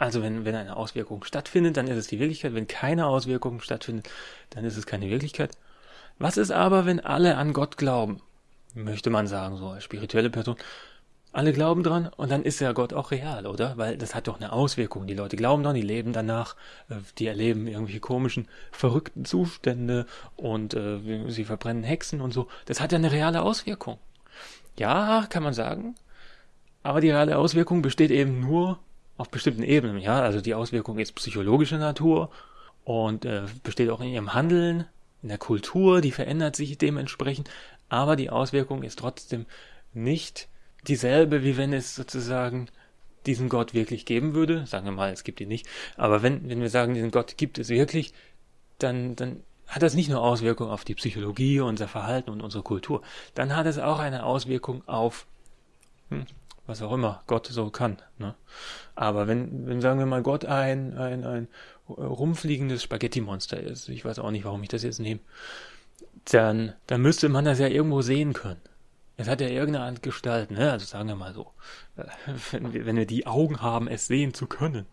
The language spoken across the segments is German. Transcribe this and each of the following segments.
Also wenn, wenn eine Auswirkung stattfindet, dann ist es die Wirklichkeit. Wenn keine Auswirkung stattfindet, dann ist es keine Wirklichkeit. Was ist aber, wenn alle an Gott glauben? Möchte man sagen, so als spirituelle Person. Alle glauben dran und dann ist ja Gott auch real, oder? Weil das hat doch eine Auswirkung. Die Leute glauben dran, die leben danach, äh, die erleben irgendwelche komischen, verrückten Zustände und äh, sie verbrennen Hexen und so. Das hat ja eine reale Auswirkung. Ja, kann man sagen. Aber die reale Auswirkung besteht eben nur auf bestimmten Ebenen. Ja, also die Auswirkung ist psychologischer Natur und äh, besteht auch in ihrem Handeln, in der Kultur, die verändert sich dementsprechend, aber die Auswirkung ist trotzdem nicht dieselbe, wie wenn es sozusagen diesen Gott wirklich geben würde. Sagen wir mal, es gibt ihn nicht. Aber wenn, wenn wir sagen, diesen Gott gibt es wirklich, dann, dann hat das nicht nur Auswirkungen auf die Psychologie, unser Verhalten und unsere Kultur. Dann hat es auch eine Auswirkung auf, hm, was auch immer Gott so kann. Ne? Aber wenn, wenn sagen wir mal Gott ein, ein, ein rumfliegendes Spaghetti-Monster ist, ich weiß auch nicht, warum ich das jetzt nehme, dann, dann müsste man das ja irgendwo sehen können. Es hat ja irgendeine Art Gestalt, ne? Also sagen wir mal so, äh, wenn wir, wenn wir die Augen haben, es sehen zu können.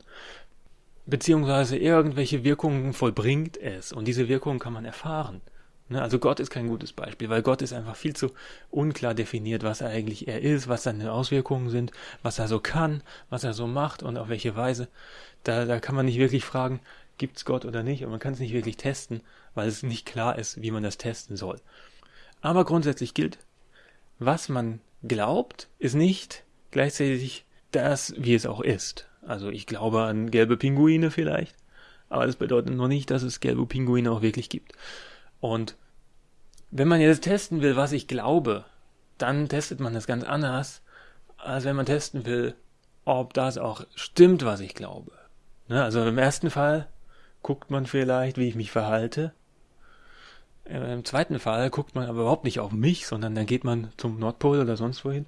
Beziehungsweise irgendwelche Wirkungen vollbringt es und diese Wirkungen kann man erfahren. Ne, also Gott ist kein gutes Beispiel, weil Gott ist einfach viel zu unklar definiert, was er eigentlich er ist, was seine Auswirkungen sind, was er so kann, was er so macht und auf welche Weise. Da, da kann man nicht wirklich fragen, gibt's Gott oder nicht, und man kann es nicht wirklich testen, weil es nicht klar ist, wie man das testen soll. Aber grundsätzlich gilt, was man glaubt, ist nicht gleichzeitig das, wie es auch ist. Also ich glaube an gelbe Pinguine vielleicht, aber das bedeutet noch nicht, dass es gelbe Pinguine auch wirklich gibt. Und wenn man jetzt testen will, was ich glaube, dann testet man das ganz anders, als wenn man testen will, ob das auch stimmt, was ich glaube. Ne? Also im ersten Fall guckt man vielleicht, wie ich mich verhalte. Im zweiten Fall guckt man aber überhaupt nicht auf mich, sondern dann geht man zum Nordpol oder sonst wohin,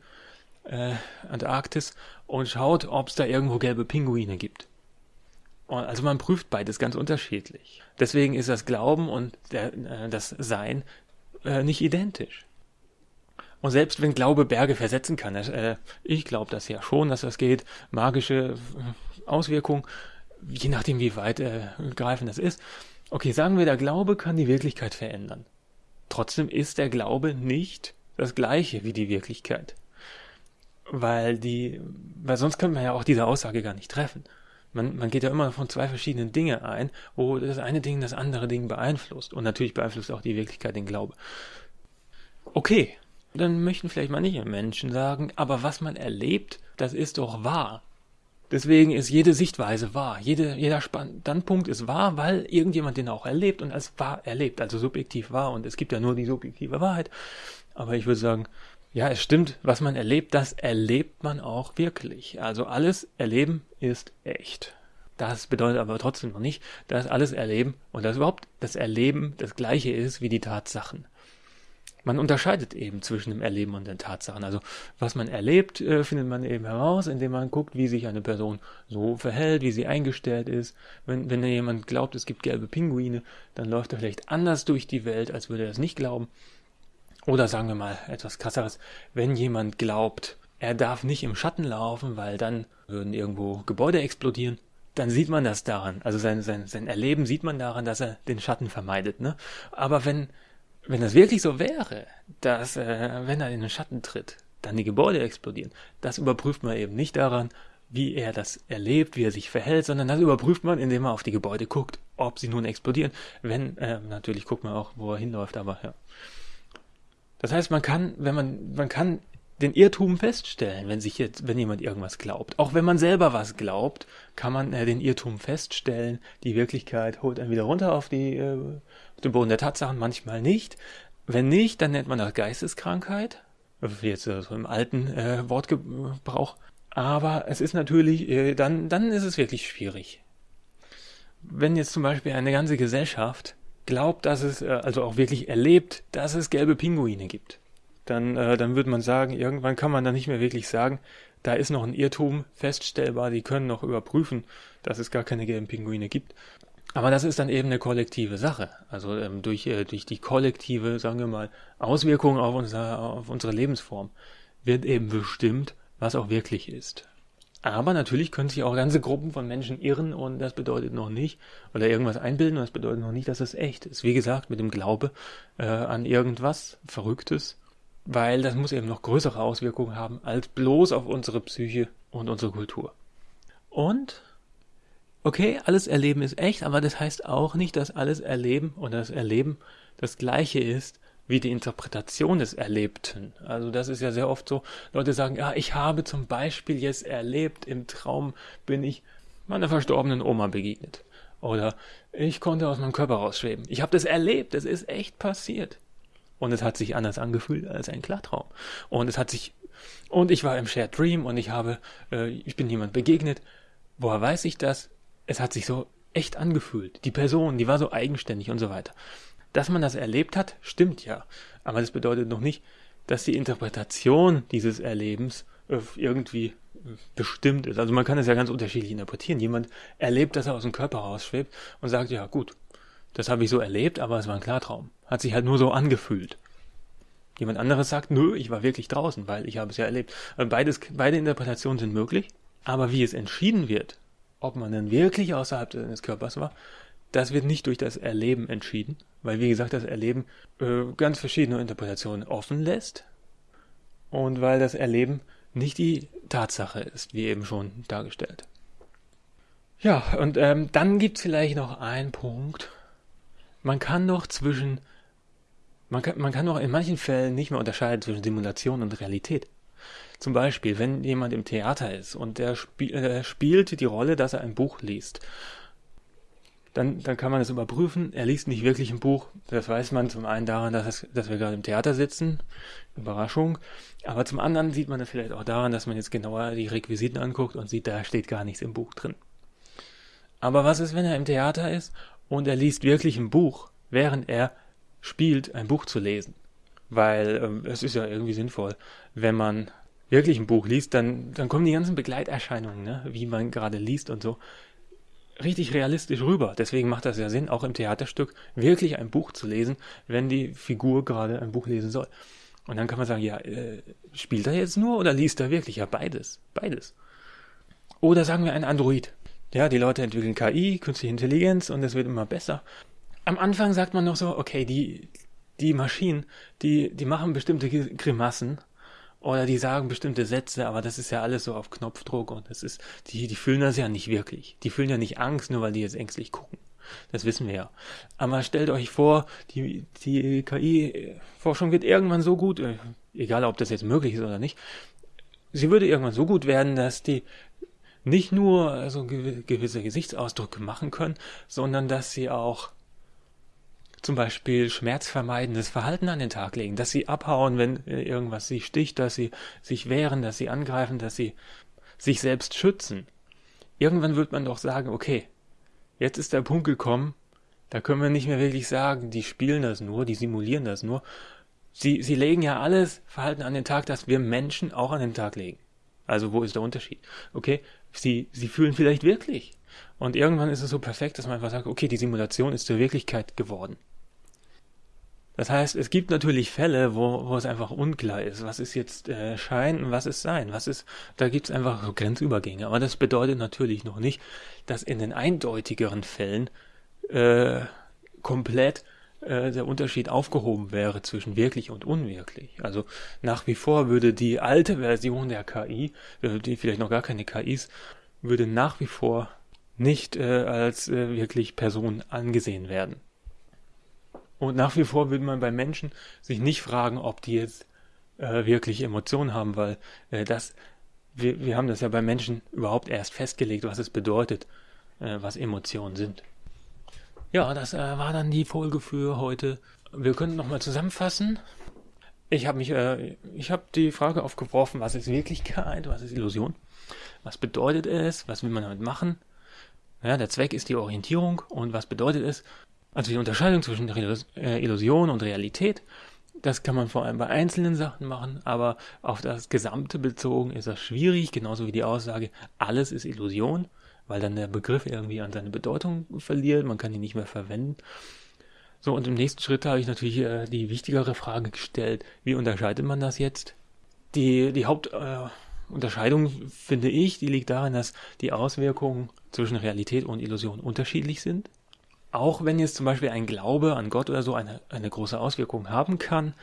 äh, Antarktis, und schaut, ob es da irgendwo gelbe Pinguine gibt. Also man prüft beides ganz unterschiedlich. Deswegen ist das Glauben und der, äh, das Sein äh, nicht identisch. Und selbst wenn Glaube Berge versetzen kann, äh, ich glaube das ja schon, dass das geht, magische äh, Auswirkungen, je nachdem wie weit äh, greifend das ist. Okay, sagen wir, der Glaube kann die Wirklichkeit verändern. Trotzdem ist der Glaube nicht das gleiche wie die Wirklichkeit. Weil die, weil sonst könnte man ja auch diese Aussage gar nicht treffen. Man, man geht ja immer von zwei verschiedenen Dinge ein, wo das eine Ding das andere Ding beeinflusst. Und natürlich beeinflusst auch die Wirklichkeit den Glaube. Okay, dann möchten vielleicht manche Menschen sagen, aber was man erlebt, das ist doch wahr. Deswegen ist jede Sichtweise wahr. Jede, jeder Standpunkt ist wahr, weil irgendjemand den auch erlebt und als wahr erlebt, also subjektiv wahr. Und es gibt ja nur die subjektive Wahrheit. Aber ich würde sagen, ja, es stimmt, was man erlebt, das erlebt man auch wirklich. Also alles Erleben ist echt. Das bedeutet aber trotzdem noch nicht, dass alles Erleben und dass überhaupt das Erleben das gleiche ist wie die Tatsachen. Man unterscheidet eben zwischen dem Erleben und den Tatsachen. Also was man erlebt, äh, findet man eben heraus, indem man guckt, wie sich eine Person so verhält, wie sie eingestellt ist. Wenn, wenn jemand glaubt, es gibt gelbe Pinguine, dann läuft er vielleicht anders durch die Welt, als würde er es nicht glauben. Oder sagen wir mal etwas krasseres, wenn jemand glaubt, er darf nicht im Schatten laufen, weil dann würden irgendwo Gebäude explodieren, dann sieht man das daran. Also sein, sein, sein Erleben sieht man daran, dass er den Schatten vermeidet. Ne? Aber wenn, wenn das wirklich so wäre, dass äh, wenn er in den Schatten tritt, dann die Gebäude explodieren, das überprüft man eben nicht daran, wie er das erlebt, wie er sich verhält, sondern das überprüft man, indem man auf die Gebäude guckt, ob sie nun explodieren. Wenn, äh, natürlich guckt man auch, wo er hinläuft, aber ja. Das heißt, man kann, wenn man, man kann den Irrtum feststellen, wenn sich jetzt, wenn jemand irgendwas glaubt. Auch wenn man selber was glaubt, kann man äh, den Irrtum feststellen. Die Wirklichkeit holt einen wieder runter auf, die, äh, auf den Boden der Tatsachen, manchmal nicht. Wenn nicht, dann nennt man das Geisteskrankheit. Jetzt äh, so im alten äh, Wortgebrauch. Aber es ist natürlich, äh, dann, dann ist es wirklich schwierig. Wenn jetzt zum Beispiel eine ganze Gesellschaft glaubt, dass es, äh, also auch wirklich erlebt, dass es gelbe Pinguine gibt, dann, äh, dann würde man sagen, irgendwann kann man dann nicht mehr wirklich sagen, da ist noch ein Irrtum feststellbar, die können noch überprüfen, dass es gar keine gelben Pinguine gibt. Aber das ist dann eben eine kollektive Sache. Also ähm, durch, äh, durch die kollektive, sagen wir mal, Auswirkungen auf, unser, auf unsere Lebensform wird eben bestimmt, was auch wirklich ist. Aber natürlich können sich auch ganze Gruppen von Menschen irren und das bedeutet noch nicht, oder irgendwas einbilden und das bedeutet noch nicht, dass es echt ist. Wie gesagt, mit dem Glaube äh, an irgendwas Verrücktes, weil das muss eben noch größere Auswirkungen haben als bloß auf unsere Psyche und unsere Kultur. Und okay, alles Erleben ist echt, aber das heißt auch nicht, dass alles Erleben und das Erleben das gleiche ist wie die Interpretation des Erlebten. Also das ist ja sehr oft so, Leute sagen, ja, ich habe zum Beispiel jetzt erlebt, im Traum bin ich meiner verstorbenen Oma begegnet. Oder ich konnte aus meinem Körper rausschweben. Ich habe das erlebt, das ist echt passiert. Und es hat sich anders angefühlt als ein Klartraum. Und es hat sich und ich war im Shared Dream und ich habe, äh, ich bin jemand begegnet. Woher weiß ich das? Es hat sich so echt angefühlt. Die Person, die war so eigenständig und so weiter. Dass man das erlebt hat, stimmt ja. Aber das bedeutet noch nicht, dass die Interpretation dieses Erlebens äh, irgendwie äh, bestimmt ist. Also man kann es ja ganz unterschiedlich interpretieren. Jemand erlebt, dass er aus dem Körper rausschwebt und sagt, ja gut, das habe ich so erlebt, aber es war ein Klartraum. Hat sich halt nur so angefühlt. Jemand anderes sagt, nö, ich war wirklich draußen, weil ich habe es ja erlebt. Äh, beides, beide Interpretationen sind möglich, aber wie es entschieden wird, ob man denn wirklich außerhalb des Körpers war, das wird nicht durch das Erleben entschieden, weil wie gesagt das Erleben äh, ganz verschiedene Interpretationen offen lässt und weil das Erleben nicht die Tatsache ist, wie eben schon dargestellt. Ja, und ähm, dann gibt's vielleicht noch einen Punkt. Man kann doch zwischen, man kann, man kann doch in manchen Fällen nicht mehr unterscheiden zwischen Simulation und Realität. Zum Beispiel, wenn jemand im Theater ist und der spiel, äh, spielt die Rolle, dass er ein Buch liest dann, dann kann man das überprüfen. Er liest nicht wirklich ein Buch. Das weiß man zum einen daran, dass, es, dass wir gerade im Theater sitzen. Überraschung. Aber zum anderen sieht man das vielleicht auch daran, dass man jetzt genauer die Requisiten anguckt und sieht, da steht gar nichts im Buch drin. Aber was ist, wenn er im Theater ist und er liest wirklich ein Buch, während er spielt, ein Buch zu lesen? Weil ähm, es ist ja irgendwie sinnvoll, wenn man wirklich ein Buch liest, dann, dann kommen die ganzen Begleiterscheinungen, ne? wie man gerade liest und so, richtig realistisch rüber. Deswegen macht das ja Sinn, auch im Theaterstück wirklich ein Buch zu lesen, wenn die Figur gerade ein Buch lesen soll. Und dann kann man sagen, ja, äh, spielt er jetzt nur oder liest er wirklich? Ja, beides. Beides. Oder sagen wir ein Android. Ja, die Leute entwickeln KI, künstliche Intelligenz und es wird immer besser. Am Anfang sagt man noch so, okay, die, die Maschinen, die, die machen bestimmte Grimassen oder die sagen bestimmte Sätze, aber das ist ja alles so auf Knopfdruck und das ist, die, die fühlen das ja nicht wirklich. Die fühlen ja nicht Angst, nur weil die jetzt ängstlich gucken. Das wissen wir ja. Aber stellt euch vor, die, die KI-Forschung wird irgendwann so gut, äh, egal ob das jetzt möglich ist oder nicht, sie würde irgendwann so gut werden, dass die nicht nur so gewisse Gesichtsausdrücke machen können, sondern dass sie auch zum Beispiel schmerzvermeidendes Verhalten an den Tag legen, dass sie abhauen, wenn äh, irgendwas sie sticht, dass sie sich wehren, dass sie angreifen, dass sie sich selbst schützen. Irgendwann wird man doch sagen, okay, jetzt ist der Punkt gekommen, da können wir nicht mehr wirklich sagen, die spielen das nur, die simulieren das nur. Sie, sie legen ja alles Verhalten an den Tag, das wir Menschen auch an den Tag legen. Also wo ist der Unterschied? Okay, sie, sie fühlen vielleicht wirklich. Und irgendwann ist es so perfekt, dass man einfach sagt, okay, die Simulation ist zur Wirklichkeit geworden. Das heißt, es gibt natürlich Fälle, wo, wo es einfach unklar ist, was ist jetzt äh, Schein und was ist Sein. Was ist, da gibt es einfach so Grenzübergänge. Aber das bedeutet natürlich noch nicht, dass in den eindeutigeren Fällen äh, komplett äh, der Unterschied aufgehoben wäre zwischen wirklich und unwirklich. Also nach wie vor würde die alte Version der KI, äh, die vielleicht noch gar keine KI ist, würde nach wie vor nicht äh, als äh, wirklich Person angesehen werden. Und nach wie vor würde man bei Menschen sich nicht fragen, ob die jetzt äh, wirklich Emotionen haben, weil äh, das, wir, wir haben das ja bei Menschen überhaupt erst festgelegt, was es bedeutet, äh, was Emotionen sind. Ja, das äh, war dann die Folge für heute. Wir können nochmal zusammenfassen. Ich habe mich, äh, ich habe die Frage aufgeworfen, was ist Wirklichkeit, was ist Illusion, was bedeutet es, was will man damit machen. Ja, der Zweck ist die Orientierung und was bedeutet es, also die Unterscheidung zwischen äh, Illusion und Realität, das kann man vor allem bei einzelnen Sachen machen, aber auf das Gesamte bezogen ist das schwierig, genauso wie die Aussage, alles ist Illusion, weil dann der Begriff irgendwie an seine Bedeutung verliert, man kann ihn nicht mehr verwenden. So, und im nächsten Schritt habe ich natürlich äh, die wichtigere Frage gestellt, wie unterscheidet man das jetzt? Die, die Haupt, äh, Unterscheidung, finde ich, die liegt darin, dass die Auswirkungen zwischen Realität und Illusion unterschiedlich sind. Auch wenn jetzt zum Beispiel ein Glaube an Gott oder so eine, eine große Auswirkung haben kann,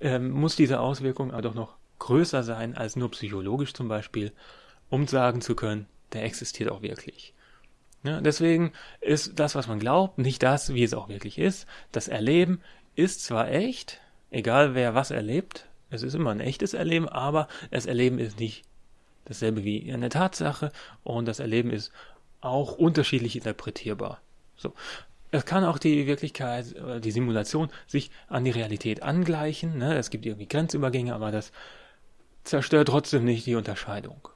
ähm, muss diese Auswirkung aber doch noch größer sein als nur psychologisch zum Beispiel, um sagen zu können, der existiert auch wirklich. Ja, deswegen ist das, was man glaubt, nicht das, wie es auch wirklich ist. Das Erleben ist zwar echt, egal wer was erlebt, es ist immer ein echtes Erleben, aber das Erleben ist nicht dasselbe wie eine Tatsache und das Erleben ist auch unterschiedlich interpretierbar. So. Es kann auch die Wirklichkeit, die Simulation sich an die Realität angleichen. Ne? Es gibt irgendwie Grenzübergänge, aber das zerstört trotzdem nicht die Unterscheidung.